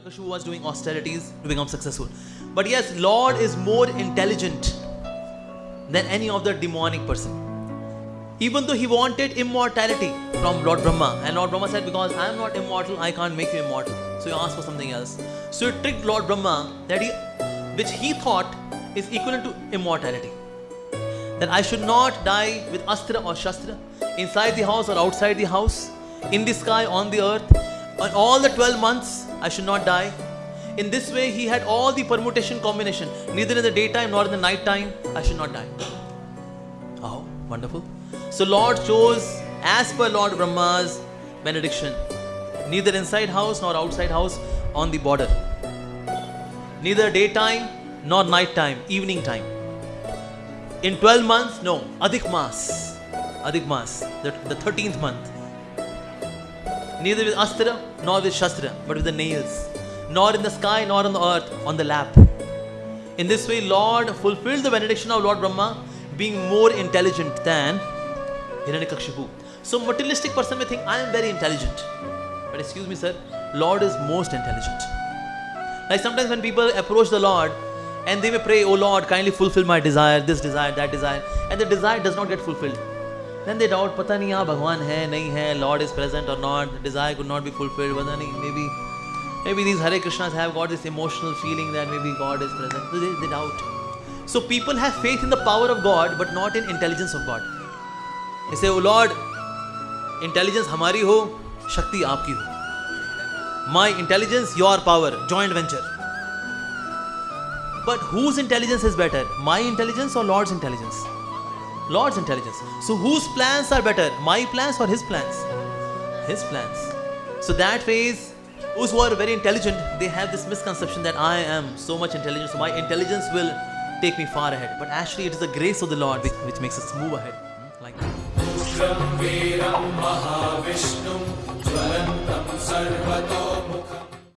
Hiranyakashipu was doing austerities to become successful. But yes, Lord is more intelligent than any of the demonic person. Even though he wanted immortality from Lord Brahma, and Lord Brahma said, Because I am not immortal, I can't make you immortal. So he asked for something else. So he tricked Lord Brahma that he which he thought is equivalent to immortality. That I should not die with astra or shastra, inside the house or outside the house, in the sky, on the earth, on all the 12 months, I should not die. In this way, he had all the permutation combination. Neither in the daytime nor in the night time, I should not die. Oh, wonderful. So Lord chose as per Lord Brahma's benediction. Neither inside house nor outside house on the border. Neither daytime nor night time, evening time. In 12 months, no. Adhik Mas. Adhik Mas, the, the 13th month. Neither with Astra nor with Shastra, but with the nails. Nor in the sky nor on the earth, on the lap. In this way, Lord fulfilled the benediction of Lord Brahma, being more intelligent than Hiranyakashipu. So materialistic person may think, I am very intelligent. But excuse me, sir, Lord is most intelligent. Like sometimes when people approach the Lord and they may pray, Oh Lord, kindly fulfill my desire, this desire, that desire, and the desire does not get fulfilled. then they doubt पता नहीं यहाँ भगवान है नहीं है lord is present और not desire could not be fulfilled. पता नहीं may be may be these Hare Krishnas have got this emotional feeling that may be God is present the doubt so people have faith in the power of God but not in intelligence of God इसे O Lord intelligence हमारी हो शक्ति आपकी हो my intelligence your power joint venture but whose intelligence is better my intelligence और lord's intelligence Lord's intelligence. So whose plans are better? My plans or his plans? His plans. So that phase, those who are very intelligent, they have this misconception that I am so much intelligent, so my intelligence will take me far ahead. But actually, it is the grace of the Lord which, which makes us move ahead. Hmm? Like that.